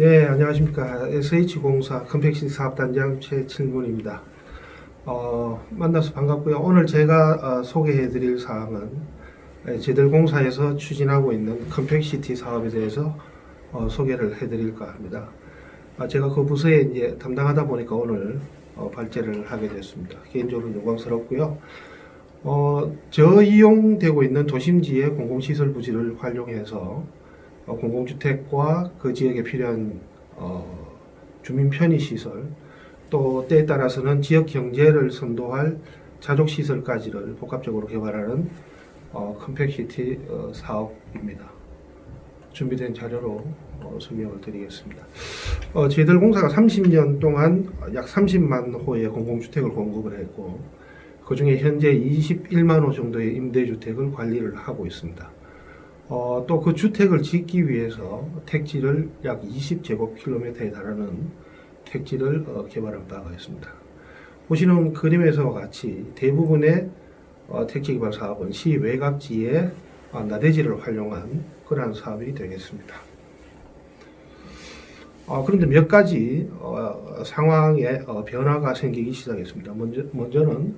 예, 안녕하십니까. SH공사 compact city 사업단장 최칠문입니다. 어, 만나서 반갑고요. 오늘 제가 어, 소개해 드릴 사항은 예, 저희들 공사에서 추진하고 있는 compact city 사업에 대해서 어, 소개를 해 드릴까 합니다. 아, 제가 그 부서에 이제 담당하다 보니까 오늘 어, 발제를 하게 됐습니다. 개인적으로 영광스럽고요. 어, 저이용되고 있는 도심지의 공공시설 부지를 활용해서 어, 공공주택과 그 지역에 필요한 어, 주민 편의 시설 또 때에 따라서는 지역 경제를 선도할 자족 시설까지를 복합적으로 개발하는 어, compact city 어, 사업입니다. 준비된 자료로 어, 설명을 드리겠습니다. 어, 저희들 공사가 30년 동안 약 30만 호의 공공주택을 공급을 했고 그 중에 현재 21만 호 정도의 임대주택을 관리를 하고 있습니다. 어, 또 그 주택을 짓기 위해서 택지를 약 20제곱킬로미터에 달하는 택지를 어, 개발한 바가 있습니다. 보시는 그림에서와 같이 대부분의 어, 택지 개발 사업은 시 외곽지에 어, 나대지를 활용한 그러한 사업이 되겠습니다. 어, 그런데 몇 가지 어, 상황에 어, 변화가 생기기 시작했습니다. 먼저, 먼저는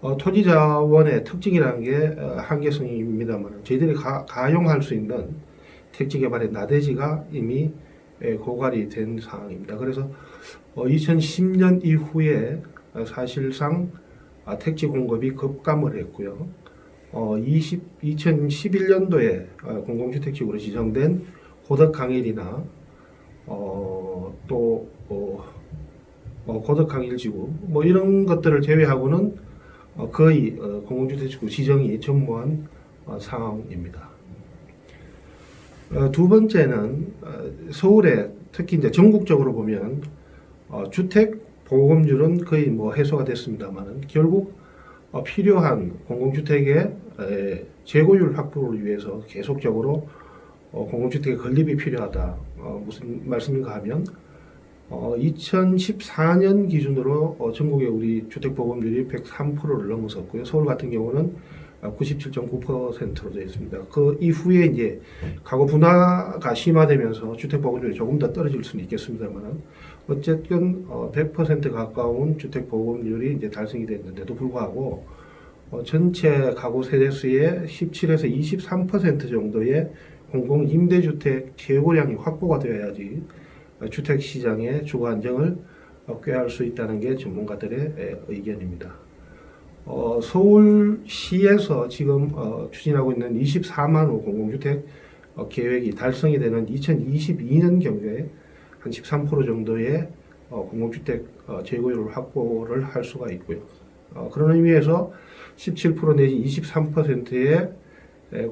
어, 토지 자원의 특징이라는 게 어, 한계성입니다만 저희들이 가, 가용할 수 있는 택지 개발의 나대지가 이미 예, 고갈이 된 상황입니다. 그래서 어, 2010년 이후에 어, 사실상 아, 택지 공급이 급감을 했고요. 어, 20, 2011년도에 어, 공공주택지구로 지정된 고덕강일이나 어, 또 어, 어, 고덕강일지구 뭐 이런 것들을 제외하고는 어, 거의 어, 공공주택지구 지정이 전무한 어, 상황입니다. 어, 두 번째는 어, 서울에 특히 이제 전국적으로 보면 어, 주택 보급률은 거의 뭐 해소가 됐습니다만 결국 어, 필요한 공공주택의 에, 재고율 확보를 위해서 계속적으로 어, 공공주택의 건립이 필요하다. 어, 무슨 말씀인가 하면 어, 2014년 기준으로 어, 전국의 우리 주택 보급률이 103%를 넘어섰고요. 서울 같은 경우는 97.9%로 되어 있습니다. 그 이후에 이제 가구 분화가 심화되면서 주택 보급률이 조금 더 떨어질 수는 있겠습니다만 어쨌든 어, 100% 가까운 주택 보급률이 이제 달성이 됐는데도 불구하고 어, 전체 가구 세대수의 17에서 23% 정도의 공공 임대주택 재고량이 확보가 되어야지 어, 주택 시장의 주거 안정을 어, 꾀할 수 있다는 게 전문가들의 에, 의견입니다. 어, 서울시에서 지금 어, 추진하고 있는 24만 호 공공주택 어, 계획이 달성이 되는 2022년 경우에 한 13% 정도의 어, 공공주택 어, 재고율을 확보를 할 수가 있고요. 어, 그런 의미에서 17% 내지 23%의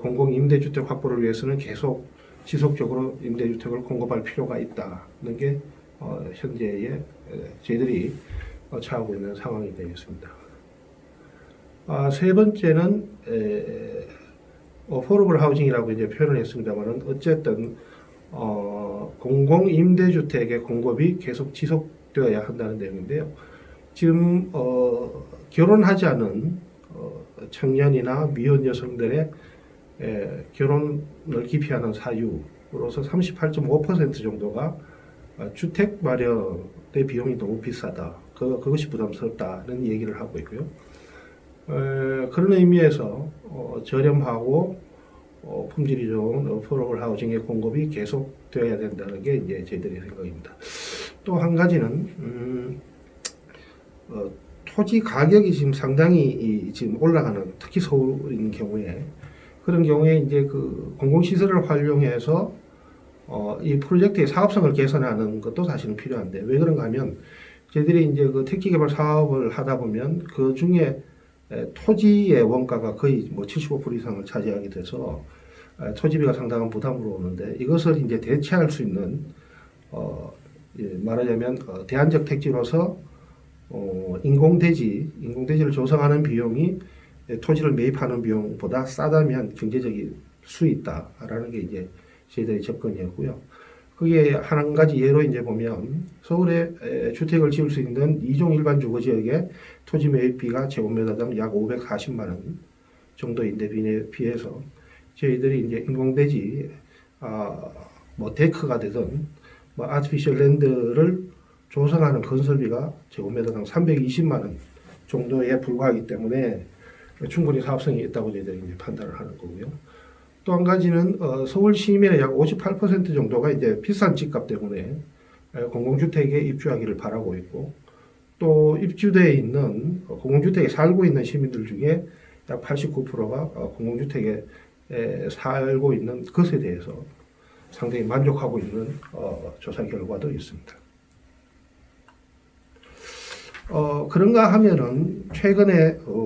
공공 임대주택 확보를 위해서는 계속 지속적으로 임대주택을 공급할 필요가 있다는 게 어, 현재의 에, 저희들이 어, 처하고 있는 상황이 되겠습니다. 아, 세 번째는 에, 어, 포러블 하우징이라고 이제 표현을 했습니다만은 어쨌든 어, 공공 임대주택의 공급이 계속 지속되어야 한다는 내용인데요. 지금 어, 결혼하지 않은 어, 청년이나 미혼 여성들의 에, 결혼을 기피하는 사유로서 38.5% 정도가 어, 주택 마련의 비용이 너무 비싸다. 그, 그것이 부담스럽다는 얘기를 하고 있고요. 에, 그런 의미에서 어, 저렴하고 어, 품질이 좋은 어포러블 하우징의 공급이 계속되어야 된다는 게 이제 저희들의 생각입니다. 또 한 가지는 음, 어, 토지 가격이 지금 상당히 이, 지금 올라가는 특히 서울인 경우에 그런 경우에 이제 그 공공시설을 활용해서 어, 이 프로젝트의 사업성을 개선하는 것도 사실은 필요한데 왜 그런가 하면 저희들이 이제 그 택지 개발 사업을 하다 보면 그 중에 에, 토지의 원가가 거의 뭐 75% 이상을 차지하게 돼서 에, 토지비가 상당한 부담으로 오는데 이것을 이제 대체할 수 있는 어, 예, 말하자면 어, 대안적 택지로서 어, 인공대지, 인공대지를 조성하는 비용이 토지를 매입하는 비용보다 싸다면 경제적일 수 있다라는 게 이제 저희들의 접근이었고요. 그게 한 가지 예로 이제 보면 서울에 주택을 지을 수 있는 이종 일반 주거 지역의 토지 매입비가 제곱미터당 약 540만 원 정도인데 비해서 저희들이 이제 인공대지 아 뭐 데크가 되든 뭐 아티피셜 랜드를 조성하는 건설비가 제곱미터당 320만 원 정도에 불과하기 때문에 충분히 사업성이 있다고 저희들이 이제 판단을 하는 거고요. 또 한 가지는 어, 서울 시민의 약 58% 정도가 이제 비싼 집값 때문에 에, 공공주택에 입주하기를 바라고 있고 또 입주되어 있는 어, 공공주택에 살고 있는 시민들 중에 약 89%가 어, 공공주택에 에, 살고 있는 것에 대해서 상당히 만족하고 있는 어, 조사 결과도 있습니다. 어, 그런가 하면은 최근에 어,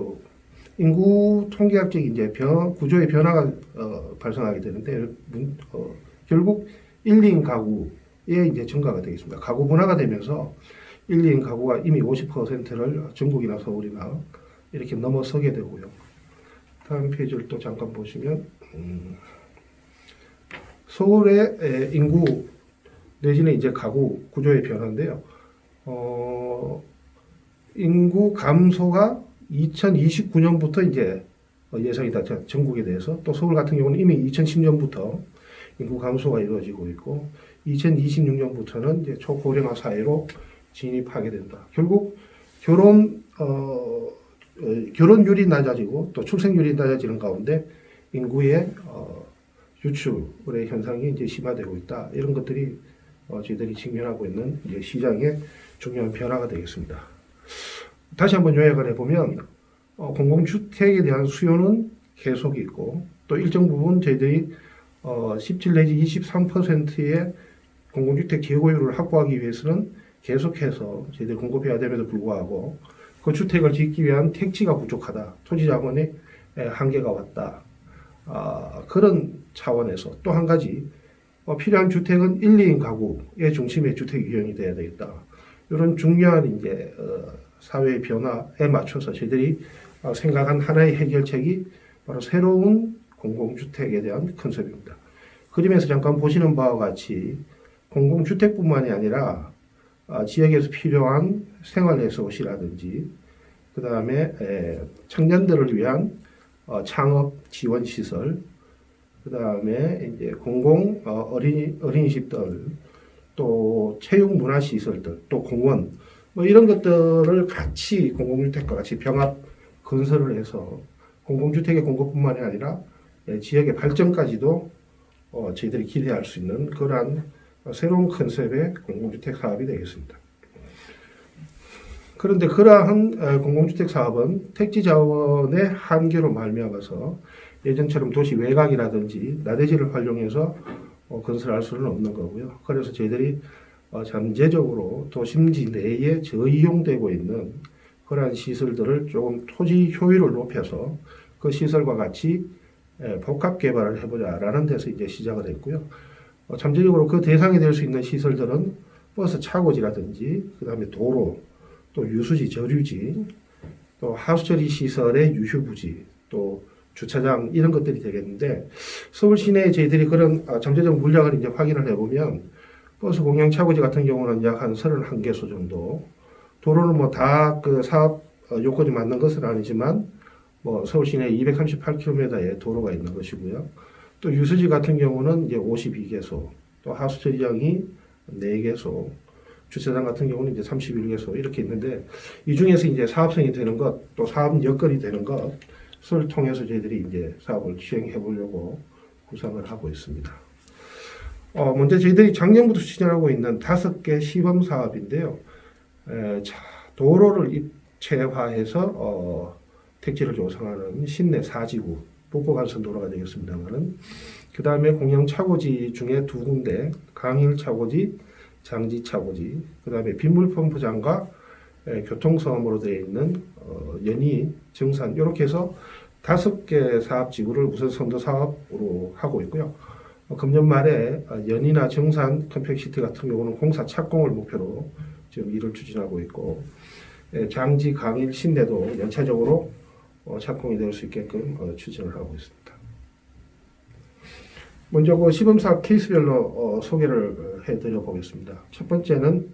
인구 통계학적 이제 변, 구조의 변화가 어, 발생하게 되는데 문- 어, 결국 1, 2인 가구의 이제 증가가 되겠습니다. 가구 분화가 되면서 1, 2인 가구가 이미 50%를 전국이나 서울이나 이렇게 넘어서게 되고요. 다음 페이지를 또 잠깐 보시면 음, 서울의 에, 인구 내지는 이제 가구 구조의 변화인데요. 어, 인구 감소가 2029년부터 이제 어, 예상이다. 자, 전국에 대해서 또 서울 같은 경우는 이미 2010년부터 인구 감소가 이루어지고 있고 2026년부터는 이제 초고령화 사회로 진입하게 된다. 결국 결혼 어, 어, 결혼율이 낮아지고 또 출생률이 낮아지는 가운데 인구의 어, 유출의 현상이 이제 심화되고 있다. 이런 것들이 어, 저희들이 직면하고 있는 이제 시장의 중요한 변화가 되겠습니다. 다시 한번 요약을 해보면 어, 공공주택에 대한 수요는 계속 있고 또 일정 부분 저희들이 어, 17 내지 23%의 공공주택 재고율을 확보하기 위해서는 계속해서 저희들이 공급해야 됨에도 불구하고 그 주택을 짓기 위한 택지가 부족하다. 토지 자본의 에, 한계가 왔다. 아, 그런 차원에서 또 한 가지 어, 필요한 주택은 1, 2인 가구의 중심의 주택 유형이 돼야 되겠다. 이런 중요한 이제 어, 사회의 변화에 맞춰서 저희들이 어, 생각한 하나의 해결책이 바로 새로운 공공주택에 대한 컨셉입니다. 그림에서 잠깐 보시는 바와 같이 공공주택뿐만이 아니라 아, 지역에서 필요한 생활레소시라든지 그 다음에 청년들을 위한 어, 창업 지원 시설, 그 다음에 이제 공공 어, 어린이 어린이집들, 또 체육 문화 시설들, 또 공원 뭐 이런 것들을 같이 공공주택과 같이 병합 건설을 해서 공공주택의 공급뿐만이 아니라 예, 지역의 발전까지도 어, 저희들이 기대할 수 있는 그러한 새로운 컨셉의 공공주택 사업이 되겠습니다. 그런데 그러한 어, 공공주택 사업은 택지 자원의 한계로 말미암아서 예전처럼 도시 외곽이라든지 나대지를 활용해서 어, 건설할 수는 없는 거고요. 그래서 저희들이 어, 잠재적으로 도심지 내에 저이용되고 있는 그러한 시설들을 조금 토지 효율을 높여서 그 시설과 같이 에, 복합 개발을 해보자라는 데서 이제 시작을 했고요. 어, 잠재적으로 그 대상이 될 수 있는 시설들은 버스 차고지라든지 그 다음에 도로 또 유수지 저류지 또 하수 처리 시설의 유휴부지 또 주차장 이런 것들이 되겠는데 서울 시내에 저희들이 그런 아, 잠재적 물량을 이제 확인을 해보면 버스 공영 차고지 같은 경우는 약 한 31개소 정도 도로는 뭐 다 그 사업 어, 요건이 맞는 것은 아니지만 뭐 서울 시내 238km의 도로가 있는 것이고요. 또 유수지 같은 경우는 이제 52개소, 또 하수 처리장이 4개소, 주차장 같은 경우는 이제 31개소 이렇게 있는데 이 중에서 이제 사업성이 되는 것, 또 사업 여건이 되는 것을 통해서 저희들이 이제 사업을 시행해 보려고 구상을 하고 있습니다. 어, 먼저 저희들이 작년부터 추진하고 있는 다섯 개 시범 사업인데요. 에, 자, 도로를 입체화해서 어, 택지를 조성하는 신내 사지구 북부간선 도로가 되겠습니다만은 그 다음에 공영 차고지 중에 두 군데 강일 차고지, 장지 차고지, 그 다음에 빗물 펌프장과 에, 교통섬으로 되어 있는 어, 연희, 증산 이렇게 해서 다섯 개 사업 지구를 우선 선도 사업으로 하고 있고요. 어, 금년 말에 어, 연희나 증산 compact city 같은 경우는 공사 착공을 목표로 지금 일을 추진하고 있고 에, 장지, 강일, 신내도 연차적으로 어, 착공이 될 수 있게끔 어, 추진을 하고 있습니다. 먼저 그 시범사업 케이스별로 어, 소개를 해드려 보겠습니다. 첫 번째는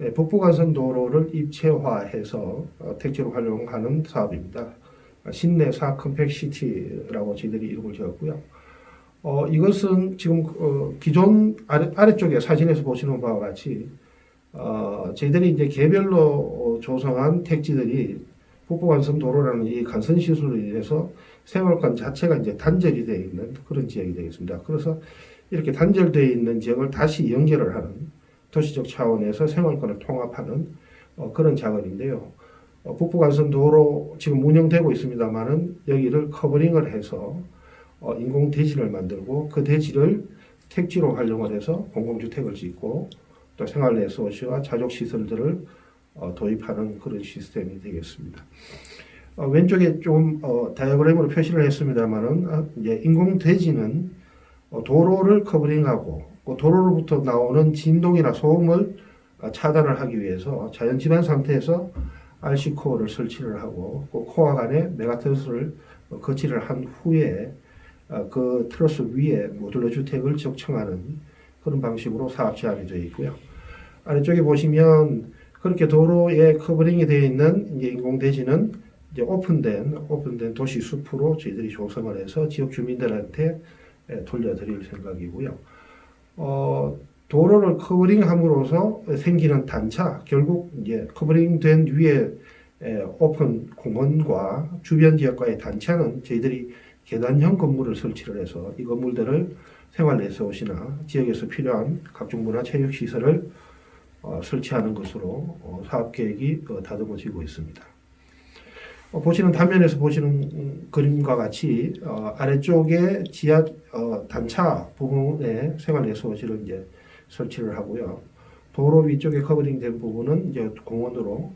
예, 북부간선 도로를 입체화해서 어, 택지로 활용하는 사업입니다. 신내 사 컴팩시티라고 저희들이 이름을 지었고요. 어, 이것은 지금 어, 기존 아래, 아래쪽에 사진에서 보시는 바와 같이 어, 저희들이 이제 개별로 어, 조성한 택지들이 북부간선 도로라는 이 간선 시설로 인해서 생활권 자체가 이제 단절이 되어 있는 그런 지역이 되겠습니다. 그래서 이렇게 단절되어 있는 지역을 다시 연결을 하는 도시적 차원에서 생활권을 통합하는 어, 그런 작업인데요. 어, 북부간선 도로 지금 운영되고 있습니다만은 여기를 covering을 해서 어, 인공 대지를 만들고 그 대지를 택지로 활용을 해서 공공주택을 짓고 또 생활 레소시와 자족 시설들을 어, 도입하는 그런 시스템이 되겠습니다. 어, 왼쪽에 좀 어, 다이어그램으로 표시를 했습니다만은 아, 이제 인공 대지는 어, 도로를 covering하고 그 도로로부터 나오는 진동이나 소음을 어, 차단을 하기 위해서 자연 지반 상태에서 RC 코어를 설치를 하고 그 코어 간에 mega truss를 어, 거치를 한 후에 어, 그 트러스 위에 modular 주택을 적층하는 그런 방식으로 사업 제안이 되어 있고요. 아래쪽에 보시면 그렇게 도로에 covering이 되어 있는 이제 인공 대지는 이제 오픈된 오픈된 도시 숲으로 저희들이 조성을 해서 지역 주민들한테 예, 돌려드릴 생각이고요. 어, 도로를 covering함으로써 생기는 단차 결국 이제 covering된 위에 에, 오픈 공원과 주변 지역과의 단차는 저희들이 계단형 건물을 설치를 해서 이 건물들을 생활 레소시나 지역에서 필요한 각종 문화 체육 시설을 어, 설치하는 것으로 어, 사업 계획이 어, 다듬어지고 있습니다. 어, 보시는 단면에서 보시는 음, 그림과 같이 어, 아래쪽에 지하 어, 단차 부분에 생활 레소시를 이제 설치를 하고요. 도로 위쪽에 커버링된 부분은 이제 공원으로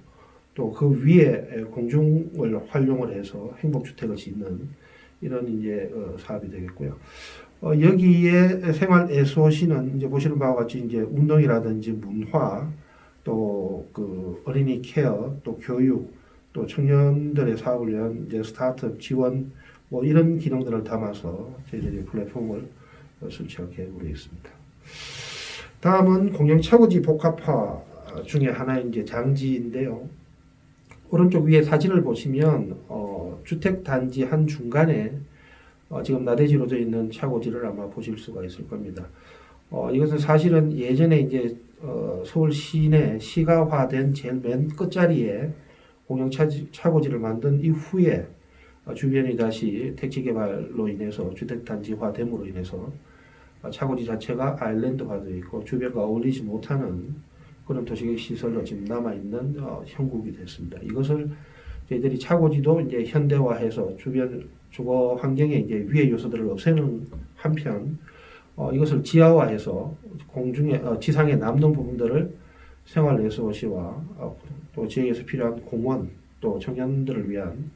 또 그 위에 공중을 활용을 해서 행복주택을 짓는 이런 이제 어, 사업이 되겠고요. 어, 여기에 생활 SOC는 이제 보시는 바와 같이 이제 운동이라든지 문화 또 그 어린이 케어 또 교육 또 청년들의 사업을 위한 이제 스타트업 지원 뭐 이런 기능들을 담아서 저희들이 플랫폼을 어, 설치할 계획으로 있습니다. 다음은 공영 차고지 복합화 중에 하나인 이제 장지인데요. 오른쪽 위에 사진을 보시면 어, 주택 단지 한 중간에 어, 지금 나대지로 되어 있는 차고지를 아마 보실 수가 있을 겁니다. 어, 이것은 사실은 예전에 이제 어, 서울 시내 시가화된 제일 맨 끝자리에 공영 차고지를 만든 이후에 어, 주변이 다시 택지 개발로 인해서 주택 단지화됨으로 인해서 어, 차고지 자체가 아일랜드화되어 있고 주변과 어울리지 못하는 그런 도시계획 시설로 지금 남아 있는 어, 형국이 됐습니다. 이것을 저희들이 차고지도 이제 현대화해서 주변 주거 환경에 이제 위해 요소들을 없애는 한편 어, 이것을 지하화해서 공중에 어, 지상에 남는 부분들을 생활 레소시와 어, 또 지역에서 필요한 공원 또 청년들을 위한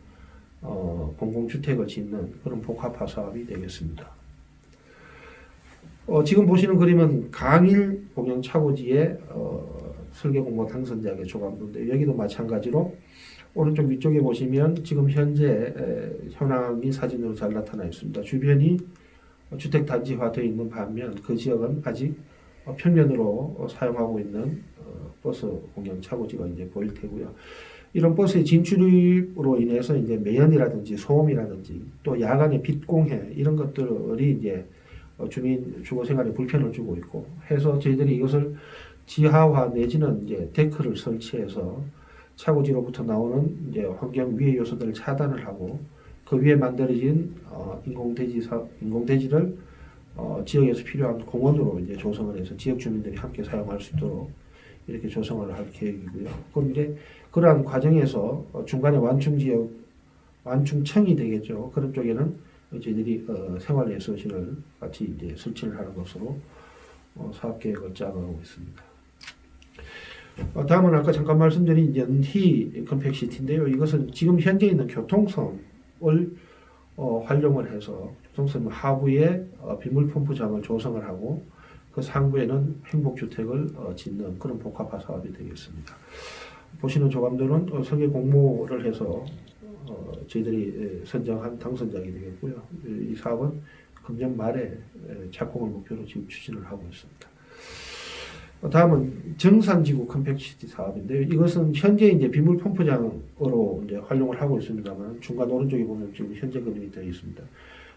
어, 공공주택을 짓는 그런 복합화 사업이 되겠습니다. 어, 지금 보시는 그림은 강일 공영 차고지의 어, 설계 공모 당선자의 조감도인데 여기도 마찬가지로 오른쪽 위쪽에 보시면 지금 현재 에, 현황이 사진으로 잘 나타나 있습니다. 주변이 주택 단지화 되어 있는 반면 그 지역은 아직 어, 평면으로 어, 사용하고 있는 어, 버스 공영 차고지가 이제 보일 테고요. 이런 버스의 진출입으로 인해서 이제 매연이라든지 소음이라든지 또 야간의 빛 공해 이런 것들이 이제 어, 주민 주거 생활에 불편을 주고 있고 해서 저희들이 이것을 지하화 내지는 이제 데크를 설치해서 차고지로부터 나오는 이제 환경 위해 요소들을 차단을 하고 그 위에 만들어진 어, 인공대지 사, 인공대지를 어, 지역에서 필요한 공원으로 이제 조성을 해서 지역 주민들이 함께 사용할 수 있도록 이렇게 조성을 할 계획이고요. 그럼 이제 그러한 과정에서 어, 중간에 완충 지역 완충청이 되겠죠. 그런 쪽에는 저희들이 어, 생활예술실을 같이 이제 설치를 하는 것으로 어, 사업 계획을 짜가고 있습니다. 어, 다음은 아까 잠깐 말씀드린 연희 컴팩시티인데요. 이것은 지금 현재 있는 교통선을 어, 활용을 해서 교통섬 하부에 어, 빗물 펌프장을 조성을 하고 그 상부에는 행복주택을 어, 짓는 그런 복합화 사업이 되겠습니다. 보시는 어, 설계 공모를 해서 어, 저희들이 예, 선정한 당선작이 되겠고요. 이 사업은 금년 말에 예, 착공을 목표로 지금 추진을 하고 있습니다. 어, 다음은 증산지구 compact city 사업인데요. 이것은 현재 이제 빗물 펌프장으로 이제 활용을 하고 있습니다만 중간 오른쪽에 보면 지금 현재 그림이 되어 있습니다.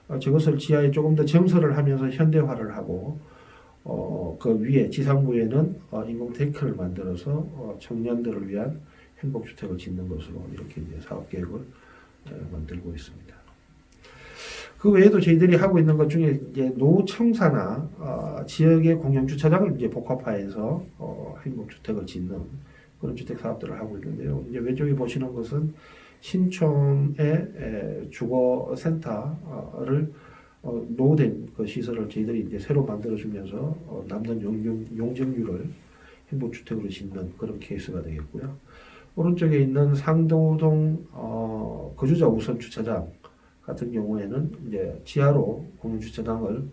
어, 저것을 지하에 조금 더 정설을 하면서 현대화를 하고 어, 그 위에 지상부에는 어, 인공 데크를 만들어서 어, 청년들을 위한 행복주택을 짓는 것으로 이렇게 이제 사업 계획을 어, 만들고 있습니다. 그 외에도 저희들이 하고 있는 것 중에 이제 노청사나 어, 지역의 공영 주차장을 이제 복합화해서 어, 행복 주택을 짓는 그런 주택 사업들을 하고 있는데요. 이제 왼쪽에 보시는 것은 신촌의 에, 주거센터를 어, 노후된 그 시설을 저희들이 이제 새로 만들어주면서 어, 남는 용적, 용적률을 행복주택으로 짓는 그런 케이스가 되겠고요. 오른쪽에 있는 상도동 어, 거주자 우선 주차장 같은 경우에는 이제 지하로 공유주차장을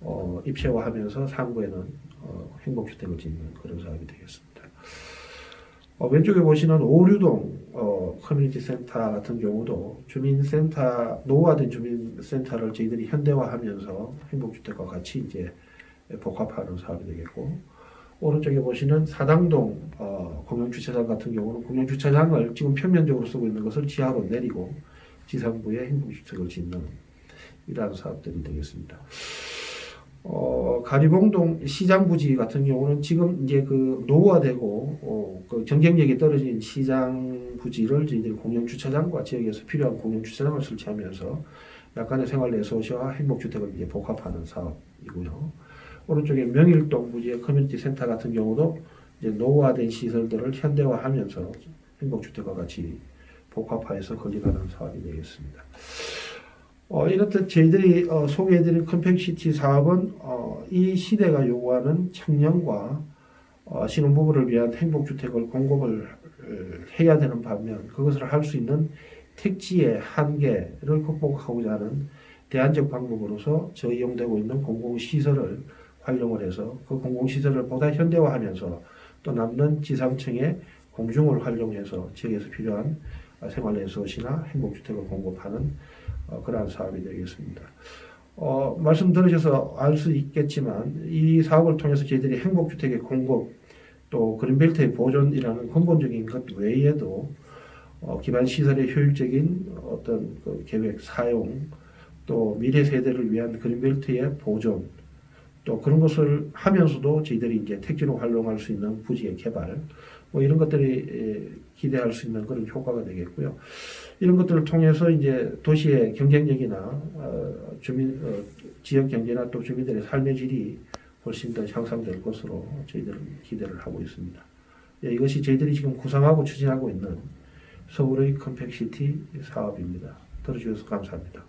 어, 입체화하면서 상부에는 어, 행복주택을 짓는 그런 사업이 되겠습니다. 어, 왼쪽에 보시는 오류동 어, 커뮤니티 센터 같은 경우도 주민센터 노후화된 주민센터를 저희들이 현대화하면서 행복주택과 같이 이제 복합하는 사업이 되겠고 오른쪽에 보시는 사당동 어, 공영주차장 같은 경우는 공영주차장을 지금 표면적으로 쓰고 있는 것을 지하로 내리고 지상부에 행복주택을 짓는 이러한 사업들이 되겠습니다. 어, 가리봉동 시장 부지 같은 경우는 지금 이제 그 노후화되고 어, 그 경쟁력이 떨어진 시장 부지를 저희들이 공영 주차장과 지역에서 필요한 공영 주차장을 설치하면서 약간의 생활 레소시와 행복주택을 이제 복합하는 사업이고요. 오른쪽에 명일동 부지의 커뮤니티 센터 같은 경우도 이제 노후화된 시설들을 현대화하면서 행복주택과 같이 복합화해서 건립하는 사업이 되겠습니다. 어, 이렇듯 저희들이 어, 소개해드린 compact city 사업은 어, 이 시대가 요구하는 청년과 어, 신혼부부를 위한 행복주택을 공급을 어, 해야 되는 반면 그것을 할 수 있는 택지의 한계를 극복하고자 하는 대안적 방법으로서 저이용되고 있는 공공시설을 활용을 해서 그 공공시설을 보다 현대화하면서 또 남는 지상층의 공중을 활용해서 지역에서 필요한 생활레소시나 행복주택을 공급하는 어, 그러한 사업이 되겠습니다. 어, 말씀 들으셔서 알 수 있겠지만 이 사업을 통해서 저희들이 행복주택의 공급 또 그린벨트의 보존이라는 근본적인 것 외에도 어, 기반 시설의 효율적인 어떤 그 계획 사용 또 미래 세대를 위한 그린벨트의 보존 또 그런 것을 하면서도 저희들이 이제 택지로 활용할 수 있는 부지의 개발 뭐 이런 것들이 기대할 수 있는 그런 효과가 되겠고요. 이런 것들을 통해서 이제 도시의 경쟁력이나 어, 주민 어, 지역 경제나 또 주민들의 삶의 질이 훨씬 더 향상될 것으로 저희들은 기대를 하고 있습니다. 예, 이것이 저희들이 지금 구상하고 추진하고 있는 서울의 compact city 사업입니다. 들어주셔서 감사합니다.